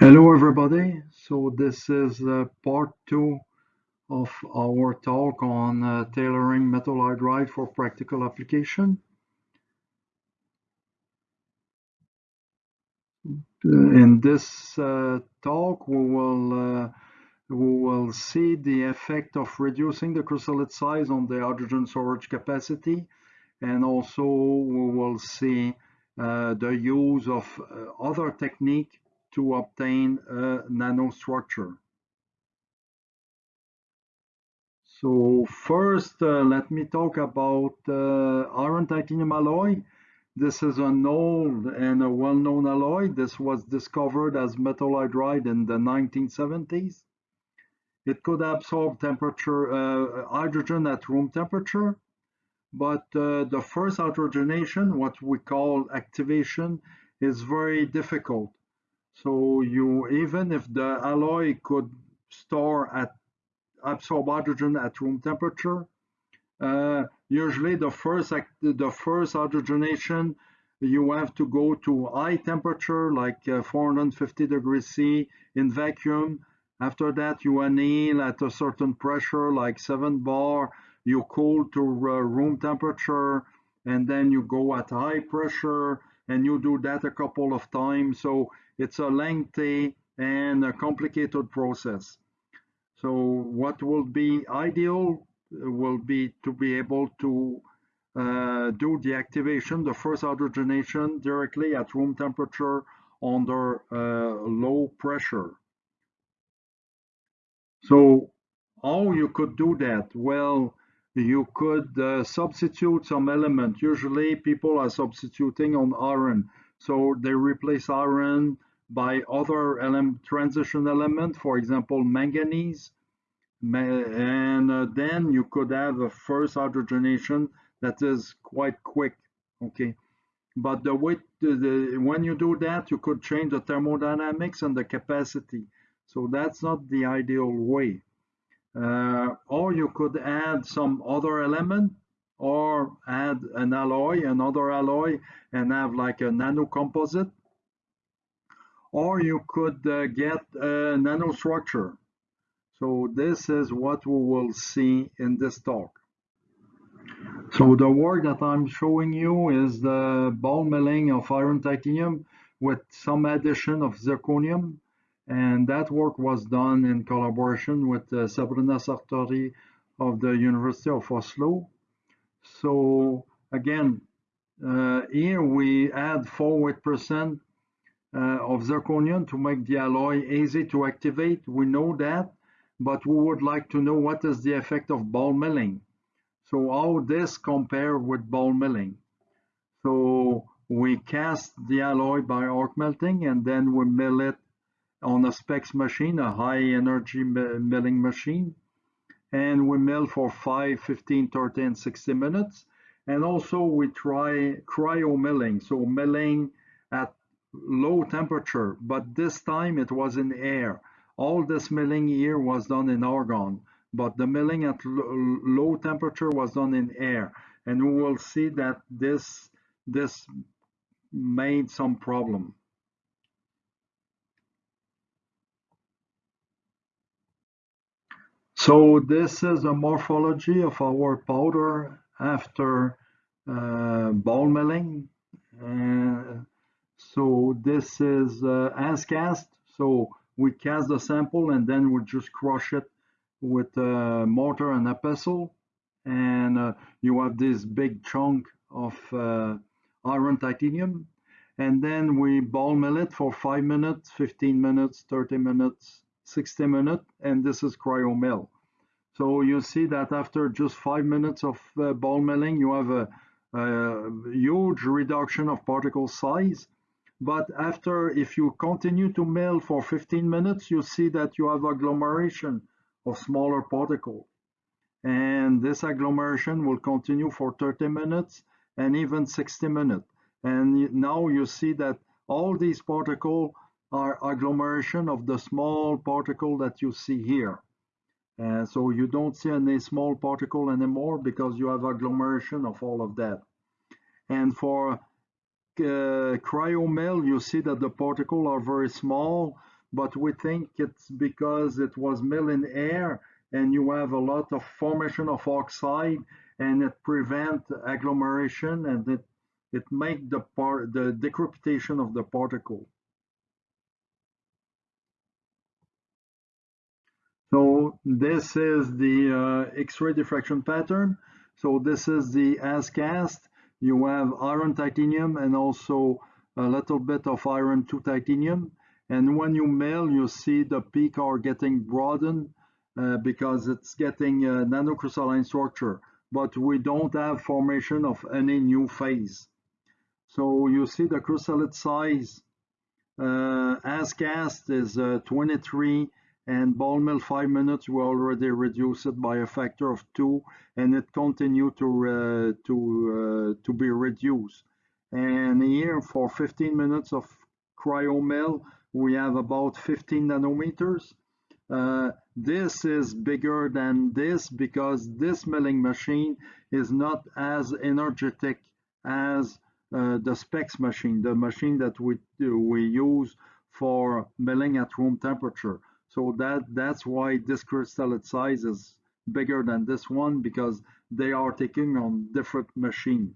Hello everybody, so this is uh, part two of our talk on uh, tailoring metal hydride for practical application. In this uh, talk we will uh, we will see the effect of reducing the crystallite size on the hydrogen storage capacity and also we will see uh, the use of uh, other technique to obtain a nanostructure. So first, uh, let me talk about uh, iron titanium alloy. This is an old and a well-known alloy. This was discovered as metal hydride in the 1970s. It could absorb temperature, uh, hydrogen at room temperature, but uh, the first hydrogenation, what we call activation, is very difficult. So you even if the alloy could store at absorb hydrogen at room temperature, uh, usually the first the first hydrogenation you have to go to high temperature like uh, 450 degrees C in vacuum. After that you anneal at a certain pressure like 7 bar. You cool to uh, room temperature and then you go at high pressure and you do that a couple of times. So it's a lengthy and a complicated process. So what will be ideal will be to be able to uh, do the activation, the first hydrogenation directly at room temperature under uh, low pressure. So how you could do that? Well, you could uh, substitute some element. Usually people are substituting on iron. So they replace iron by other element, transition element, for example, manganese. And uh, then you could have a first hydrogenation that is quite quick, okay? But the way the, the, when you do that, you could change the thermodynamics and the capacity. So that's not the ideal way. Uh, or you could add some other element or add an alloy, another alloy, and have like a nano composite. Or you could uh, get a nanostructure. So this is what we will see in this talk. So the work that I'm showing you is the ball milling of iron titanium with some addition of zirconium. And that work was done in collaboration with uh, Sabrina Sartori of the University of Oslo. So again, uh, here we add 4% uh, of zirconium to make the alloy easy to activate. We know that, but we would like to know what is the effect of ball milling. So how this compare with ball milling. So we cast the alloy by arc melting and then we mill it on a SPEX machine, a high energy milling machine and we mill for 5, 15, 30, and 60 minutes. And also we try cryo milling, so milling at low temperature, but this time it was in air. All this milling here was done in argon, but the milling at low temperature was done in air. And we will see that this, this made some problem. So this is a morphology of our powder after uh, ball milling. Uh, so this is uh, as cast. So we cast the sample and then we just crush it with a mortar and a pestle. And uh, you have this big chunk of uh, iron titanium. And then we ball mill it for 5 minutes, 15 minutes, 30 minutes, 60 minutes, and this is cryo mill. So you see that after just five minutes of uh, ball milling, you have a, a, huge reduction of particle size. But after, if you continue to mill for 15 minutes, you see that you have agglomeration of smaller particles. And this agglomeration will continue for 30 minutes and even 60 minutes. And now you see that all these particles are agglomeration of the small particle that you see here. And so you don't see any small particle anymore because you have agglomeration of all of that. And for uh, cryomill, you see that the particles are very small, but we think it's because it was milled in air and you have a lot of formation of oxide and it prevent agglomeration and it it make the part the decrepitation of the particle. So this is the uh, X-ray diffraction pattern. So this is the as cast. You have iron titanium and also a little bit of iron to titanium. And when you mill, you see the peak are getting broadened uh, because it's getting a nanocrystalline structure. But we don't have formation of any new phase. So you see the crystallite size uh, as cast is uh, 23 and ball mill 5 minutes we already reduced it by a factor of 2 and it continued to, to, uh, to be reduced. And here for 15 minutes of cryo mill we have about 15 nanometers. Uh, this is bigger than this because this milling machine is not as energetic as uh, the SPEX machine, the machine that we, we use for milling at room temperature. So that, that's why this crystalline size is bigger than this one because they are taking on different machine.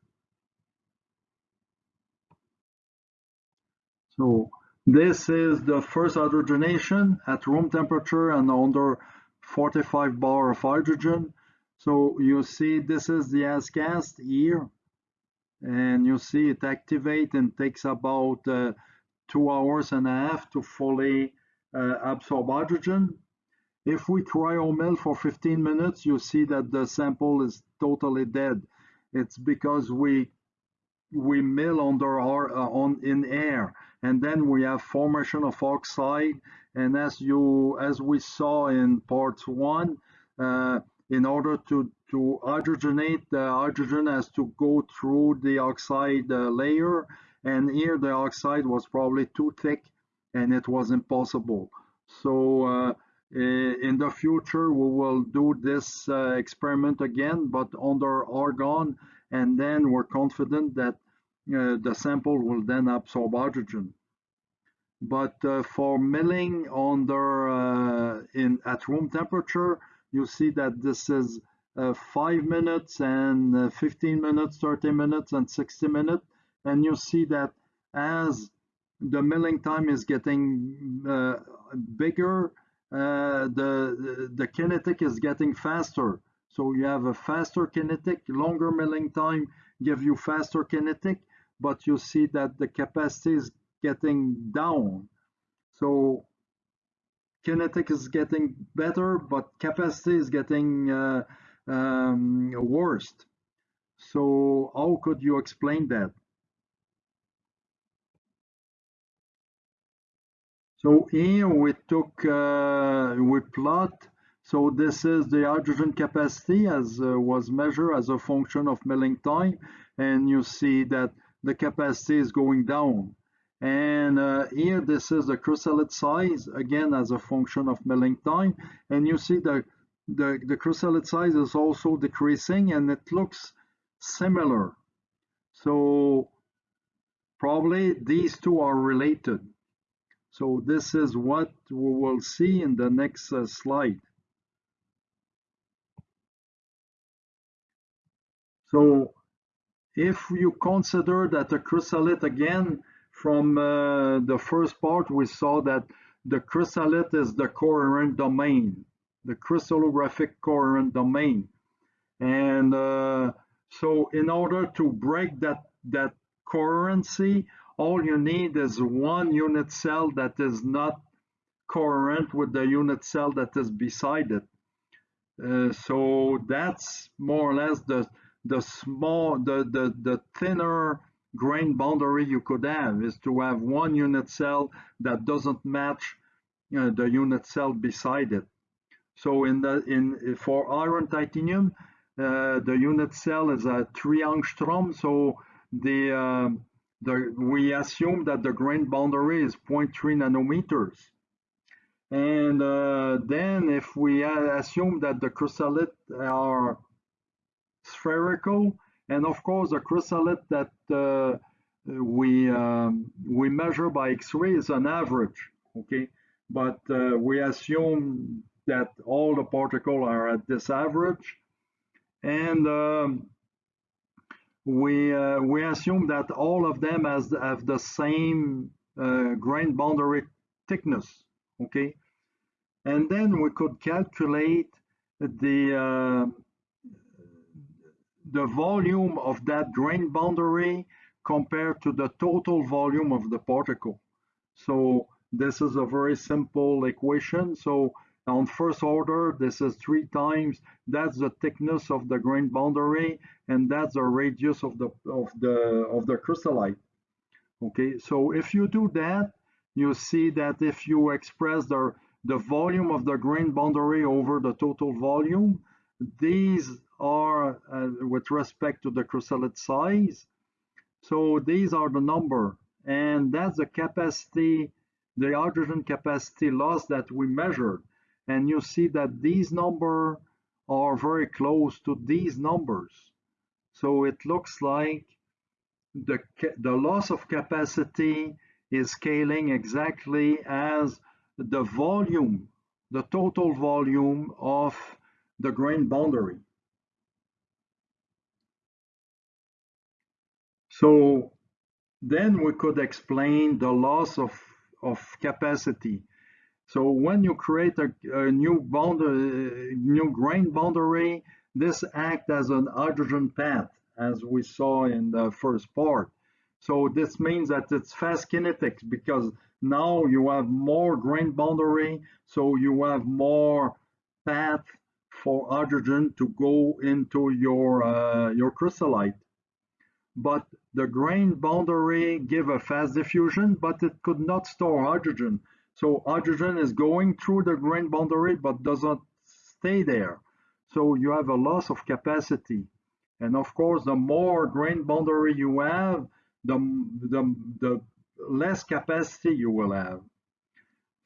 So this is the first hydrogenation at room temperature and under 45 bar of hydrogen. So you see this is the as-cast here and you see it activate and takes about uh, two hours and a half to fully absorb hydrogen. If we cryomill for 15 minutes, you see that the sample is totally dead. It's because we we mill under our uh, on in air, and then we have formation of oxide. And as you as we saw in part one, uh, in order to, to hydrogenate, the hydrogen has to go through the oxide uh, layer. And here the oxide was probably too thick and it was impossible. So uh, in the future, we will do this uh, experiment again, but under argon. And then we're confident that uh, the sample will then absorb hydrogen. But uh, for milling under uh, in at room temperature, you see that this is uh, 5 minutes and uh, 15 minutes, 30 minutes and 60 minutes. And you see that as the milling time is getting uh, bigger, uh, the, the kinetic is getting faster. So you have a faster kinetic, longer milling time give you faster kinetic, but you see that the capacity is getting down. So kinetic is getting better, but capacity is getting uh, um, worse. So how could you explain that? So here we took, uh, we plot, so this is the hydrogen capacity as uh, was measured as a function of milling time, and you see that the capacity is going down. And uh, here, this is the crystallite size, again, as a function of milling time. And you see the, the, the crystallite size is also decreasing and it looks similar. So probably these two are related. So this is what we will see in the next uh, slide. So if you consider that the crystallite again from uh, the first part, we saw that the crystallite is the coherent domain, the crystallographic coherent domain. And uh, so in order to break that, that coherency, all you need is one unit cell that is not coherent with the unit cell that is beside it. Uh, so that's more or less the the small the the, the thinner grain boundary you could have is to have one unit cell that doesn't match uh, the unit cell beside it. So in the in for iron titanium, uh, the unit cell is a three angstrom. So the uh, the, we assume that the grain boundary is 0.3 nanometers. And uh, then if we assume that the crystallite are spherical, and of course the crystallite that uh, we um, we measure by X-ray is an average, okay? But uh, we assume that all the particles are at this average, and um, we uh, we assume that all of them has have the same uh, grain boundary thickness, okay? And then we could calculate the uh, the volume of that grain boundary compared to the total volume of the particle. So this is a very simple equation. So on first order, this is three times, that's the thickness of the grain boundary, and that's the radius of the of the of the crystallite. Okay, so if you do that, you see that if you express the the volume of the grain boundary over the total volume, these are uh, with respect to the crystallite size. So these are the number, and that's the capacity, the hydrogen capacity loss that we measured. And you see that these number are very close to these numbers. So it looks like the, the loss of capacity is scaling exactly as the volume, the total volume of the grain boundary. So then we could explain the loss of, of capacity. So when you create a, a new boundary, new grain boundary, this acts as an hydrogen path, as we saw in the first part. So this means that it's fast kinetics because now you have more grain boundary, so you have more path for hydrogen to go into your uh, your crystallite but the grain boundary give a fast diffusion, but it could not store hydrogen. So hydrogen is going through the grain boundary, but doesn't stay there. So you have a loss of capacity. And of course, the more grain boundary you have, the, the, the less capacity you will have.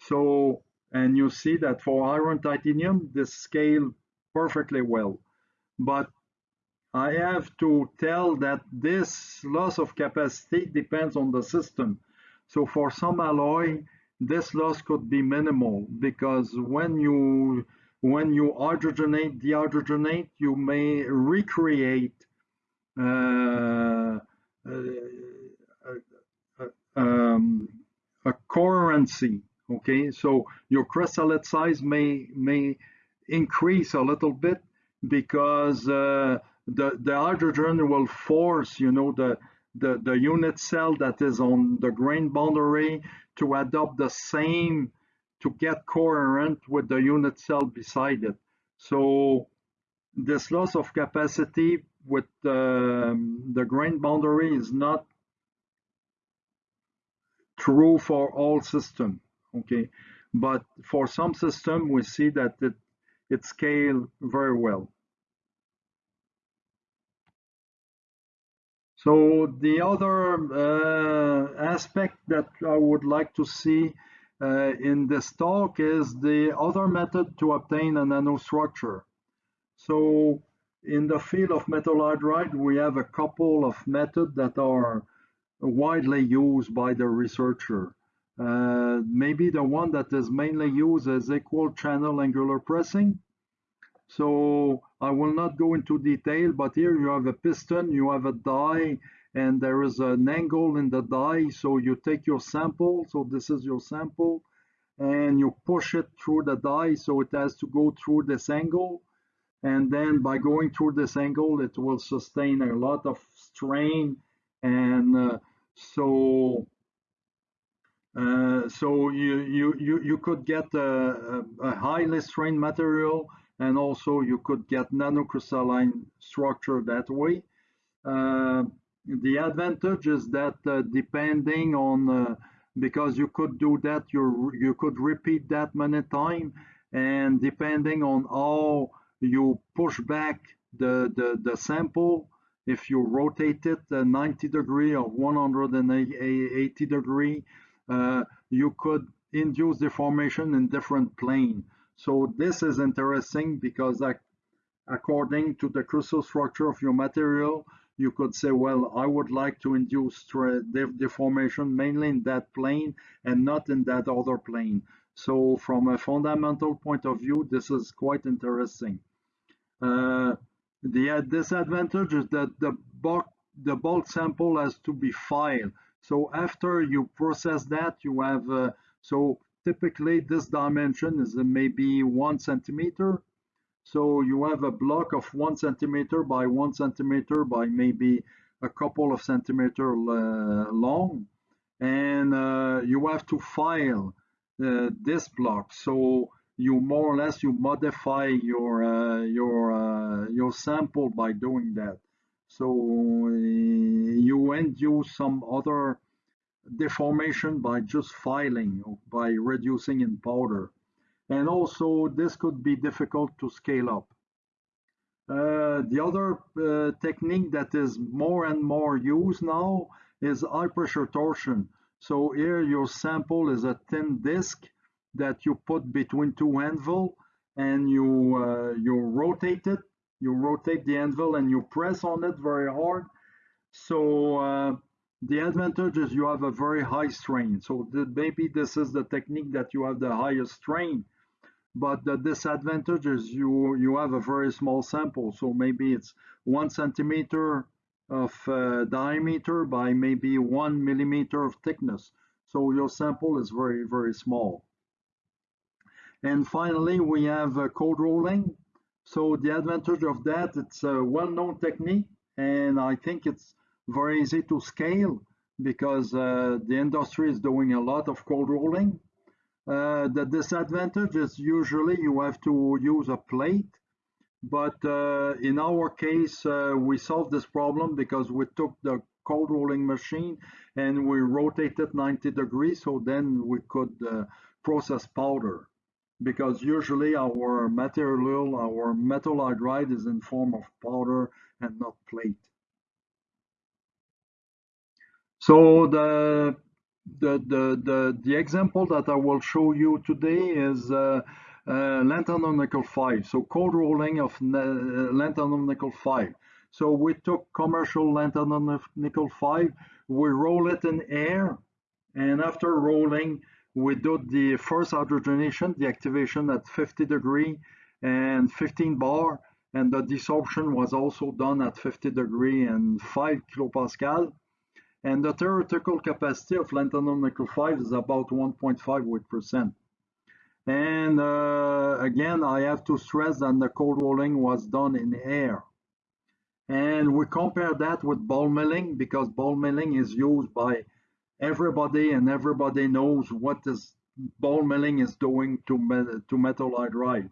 So, and you see that for iron titanium, this scale perfectly well. But I have to tell that this loss of capacity depends on the system. So for some alloy, this loss could be minimal because when you when you hydrogenate, dehydrogenate, you may recreate uh, uh, uh, um, a coherency. Okay, so your crystallite size may may increase a little bit because uh, the, the hydrogen will force, you know, the, the, the unit cell that is on the grain boundary to adopt the same, to get coherent with the unit cell beside it. So this loss of capacity with the, the grain boundary is not true for all system, okay? But for some system, we see that it, it scale very well. So the other uh, aspect that I would like to see uh, in this talk is the other method to obtain a nanostructure. So in the field of metal hydride, we have a couple of methods that are widely used by the researcher. Uh, maybe the one that is mainly used is equal channel angular pressing. So I will not go into detail, but here you have a piston, you have a die, and there is an angle in the die. So you take your sample, so this is your sample, and you push it through the die, so it has to go through this angle. And then by going through this angle, it will sustain a lot of strain. And uh, so uh, so you, you, you, you could get a, a, a highly strained material and also you could get nanocrystalline structure that way. Uh, the advantage is that uh, depending on, uh, because you could do that, you you could repeat that many times, and depending on how you push back the, the, the sample, if you rotate it 90 degree or 180 degree, uh, you could induce deformation in different plane. So this is interesting because according to the crystal structure of your material, you could say, well, I would like to induce deformation mainly in that plane and not in that other plane. So from a fundamental point of view, this is quite interesting. Uh, the disadvantage is that the bulk, the bulk sample has to be filed. So after you process that, you have, uh, so typically this dimension is maybe one centimeter. So you have a block of one centimeter by one centimeter by maybe a couple of centimeter uh, long. And uh, you have to file uh, this block. So you more or less you modify your uh, your uh, your sample by doing that. So uh, you induce some other deformation by just filing by reducing in powder. And also this could be difficult to scale up. Uh, the other uh, technique that is more and more used now is high pressure torsion. So here your sample is a thin disc that you put between two anvil and you uh, you rotate it. You rotate the anvil and you press on it very hard. So uh, the advantage is you have a very high strain. So the, maybe this is the technique that you have the highest strain. But the disadvantage is you you have a very small sample. So maybe it's one centimeter of uh, diameter by maybe one millimeter of thickness. So your sample is very, very small. And finally, we have uh, cold rolling. So the advantage of that, it's a well-known technique, and I think it's very easy to scale because uh, the industry is doing a lot of cold rolling. Uh, the disadvantage is usually you have to use a plate but uh, in our case, uh, we solved this problem because we took the cold rolling machine and we rotated 90 degrees. So then we could uh, process powder because usually our material, our metal hydride is in form of powder and not plate. So the the the the, the example that I will show you today is uh, uh, lanthanum nickel 5. So cold rolling of uh, lanthanum nickel 5. So we took commercial lanthanum nickel 5, we roll it in air, and after rolling, we do the first hydrogenation, the activation at 50 degree and 15 bar, and the desorption was also done at 50 degree and 5 kilopascal. And the theoretical capacity of lanthanum nickel 5 is about 1.5 percent. And uh, again, I have to stress that the cold rolling was done in air. And we compare that with ball milling because ball milling is used by everybody and everybody knows what this ball milling is doing to, to metal hydride.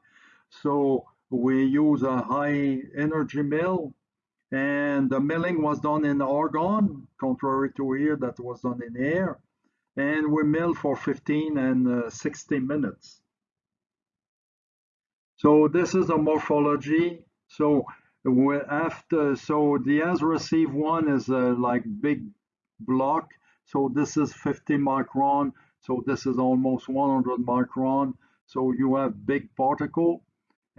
So we use a high energy mill and the milling was done in argon, contrary to here that was done in air. And we mill for 15 and uh, 60 minutes. So this is a morphology. So we after, so the as receive one is a like big block. So this is 50 micron. So this is almost 100 micron. So you have big particle.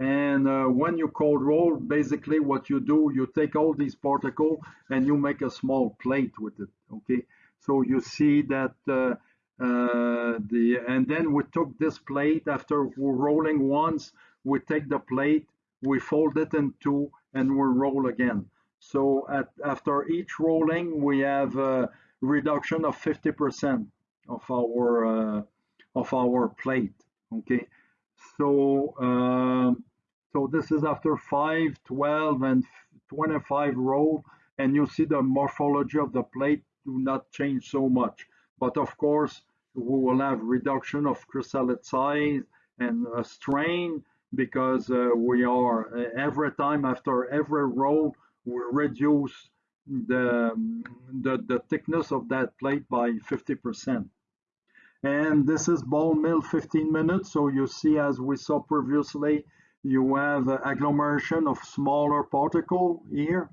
And uh, when you cold roll, basically what you do, you take all these particle and you make a small plate with it. Okay. So you see that uh, uh, the and then we took this plate after rolling once we take the plate, we fold it in two, and we roll again. So at, after each rolling, we have a reduction of 50% of our uh, of our plate. Okay, so uh, so this is after 5, 12, and 25 roll, and you see the morphology of the plate do not change so much. But of course, we will have reduction of crystallite size and a strain because uh, we are uh, every time after every roll we reduce the, the, the thickness of that plate by 50%. And this is ball mill 15 minutes. So you see, as we saw previously, you have agglomeration of smaller particle here.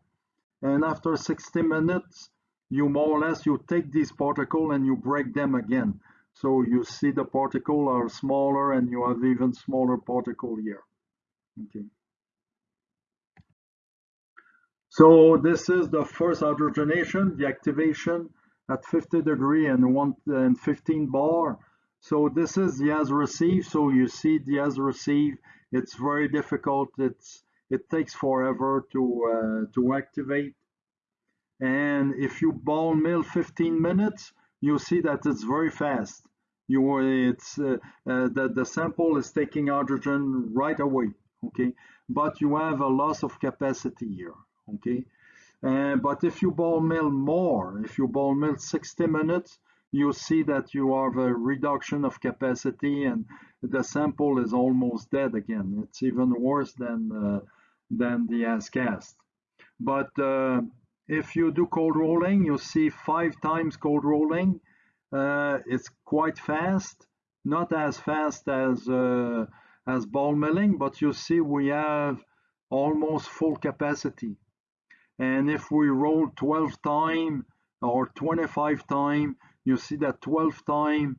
and after 60 minutes, you more or less, you take these particles and you break them again. So you see the particle are smaller and you have even smaller particle here. Okay. So this is the first hydrogenation, the activation at 50 degree and one and 15 bar. So this is the as received. So you see the as received. It's very difficult. It's it takes forever to uh, to activate. And if you ball mill 15 minutes, you see that it's very fast. You it's uh, uh, the the sample is taking hydrogen right away. Okay, but you have a loss of capacity here. Okay, uh, but if you ball mill more, if you ball mill 60 minutes, you see that you have a reduction of capacity and the sample is almost dead again. It's even worse than uh, than the as cast. But uh, if you do cold rolling, you see five times cold rolling. Uh, it's quite fast, not as fast as uh, as ball milling, but you see we have almost full capacity. And if we roll 12 time or 25 time, you see that 12 time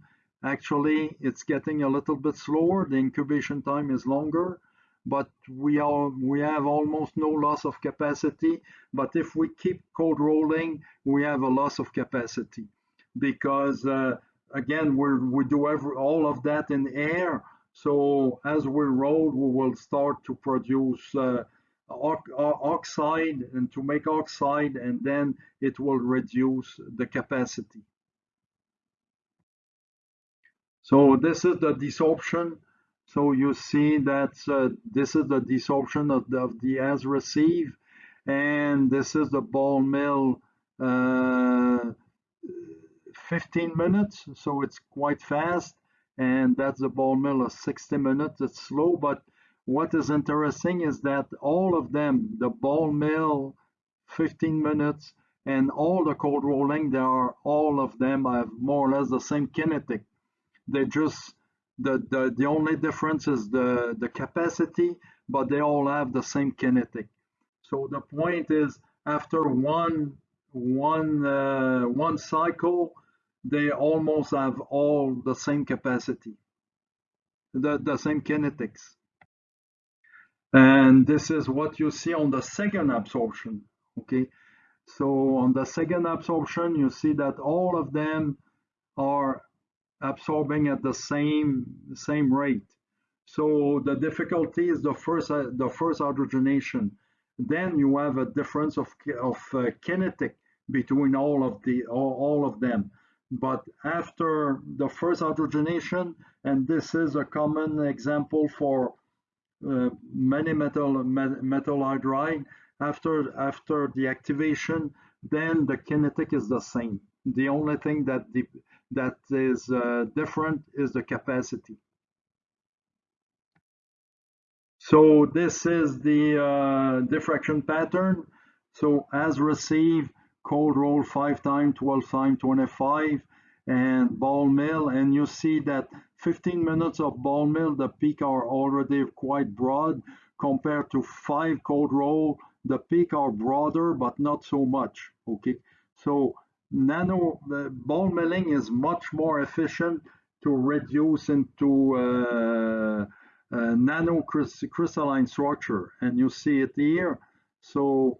actually it's getting a little bit slower. The incubation time is longer but we are we have almost no loss of capacity. But if we keep cold rolling, we have a loss of capacity because uh, again we we do every, all of that in air. So as we roll, we will start to produce uh, oxide and to make oxide, and then it will reduce the capacity. So this is the desorption so you see that uh, this is the desorption of the, of the as receive, and this is the ball mill uh, 15 minutes, so it's quite fast, and that's the ball mill of 60 minutes. It's slow, but what is interesting is that all of them, the ball mill 15 minutes, and all the cold rolling, they are all of them have more or less the same kinetic. They just the, the, the only difference is the, the capacity, but they all have the same kinetic. So the point is after one, one, uh, one cycle, they almost have all the same capacity, the, the same kinetics. And this is what you see on the second absorption, okay? So on the second absorption, you see that all of them are absorbing at the same same rate. So the difficulty is the first uh, the first hydrogenation. Then you have a difference of of uh, kinetic between all of the all, all of them. But after the first hydrogenation, and this is a common example for uh, many metal metal hydride, after after the activation, then the kinetic is the same. The only thing that the that is uh, different is the capacity. So this is the uh, diffraction pattern. So as received, cold roll 5 times, 12 times, 25, and ball mill. And you see that 15 minutes of ball mill, the peak are already quite broad compared to 5 cold roll. The peak are broader, but not so much. Okay, so nano ball milling is much more efficient to reduce into uh, uh, nano crystalline structure and you see it here. So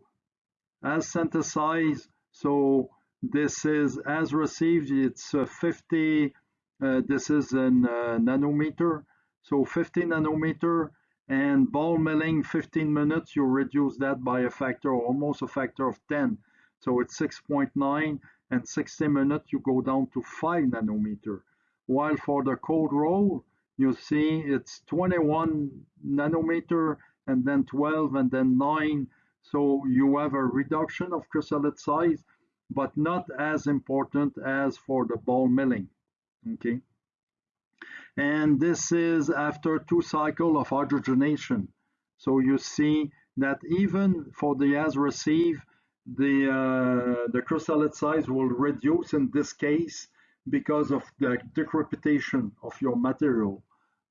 as synthesized so this is as received it's uh, 50 uh, this is in uh, nanometer. So 50 nanometer and ball milling 15 minutes you reduce that by a factor almost a factor of 10 so it's 6.9 and 60 minutes you go down to 5 nanometer. While for the cold roll, you see it's 21 nanometer and then 12 and then 9. So you have a reduction of crystallite size, but not as important as for the ball milling. Okay. And this is after two cycle of hydrogenation. So you see that even for the as receive, the, uh, the crystallite size will reduce in this case because of the decrepitation of your material.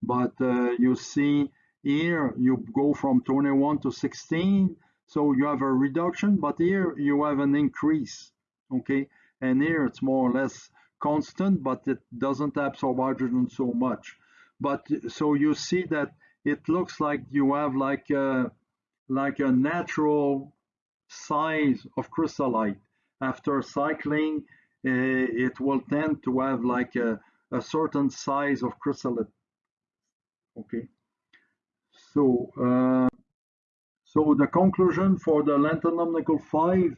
But uh, you see here, you go from 21 to 16. So you have a reduction, but here you have an increase, okay? And here it's more or less constant, but it doesn't absorb hydrogen so much. But so you see that it looks like you have like a, like a natural size of crystallite. After cycling, uh, it will tend to have like a, a certain size of crystallite. Okay, so uh, so the conclusion for the lanthanum nickel 5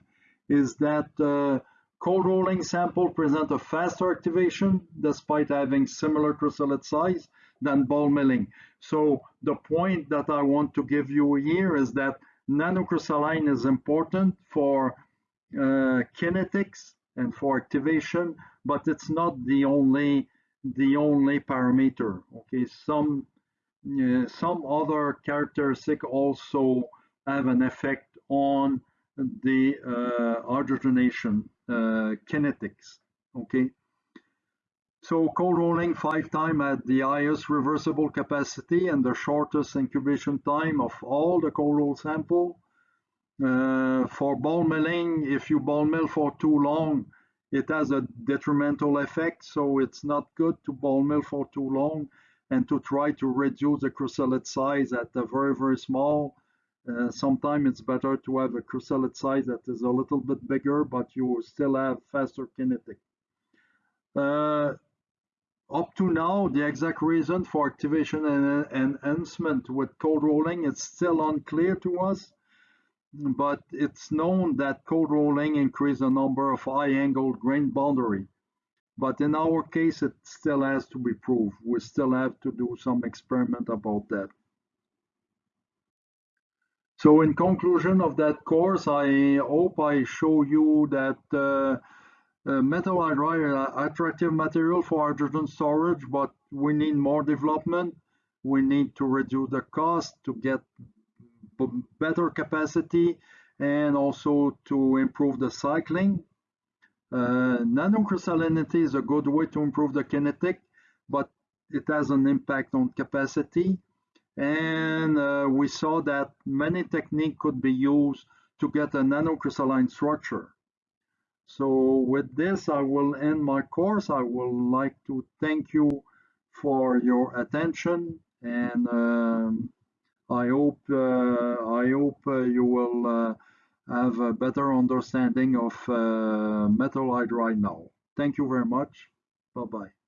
is that uh, cold rolling sample present a faster activation despite having similar crystallite size than ball milling. So the point that I want to give you here is that nanocrystalline is important for uh, kinetics and for activation, but it's not the only the only parameter. Okay, some uh, some other characteristic also have an effect on the uh, hydrogenation uh, kinetics. Okay, so cold rolling five time at the highest reversible capacity and the shortest incubation time of all the cold roll sample. Uh, for ball milling, if you ball mill for too long, it has a detrimental effect. So it's not good to ball mill for too long and to try to reduce the crystallite size at a very, very small. Uh, Sometimes it's better to have a crystallite size that is a little bit bigger, but you still have faster kinetic. Uh, up to now, the exact reason for activation and enhancement with cold rolling is still unclear to us, but it's known that cold rolling increases the number of high-angled grain boundary. But in our case, it still has to be proved. We still have to do some experiment about that. So in conclusion of that course, I hope I show you that uh, metal hydride are attractive material for hydrogen storage, but we need more development. We need to reduce the cost to get better capacity and also to improve the cycling. Uh, nanocrystallinity is a good way to improve the kinetic, but it has an impact on capacity. And uh, we saw that many techniques could be used to get a nanocrystalline structure. So with this, I will end my course. I would like to thank you for your attention and um, I hope uh, I hope uh, you will uh, have a better understanding of metal hydride now. Thank you very much. Bye-bye.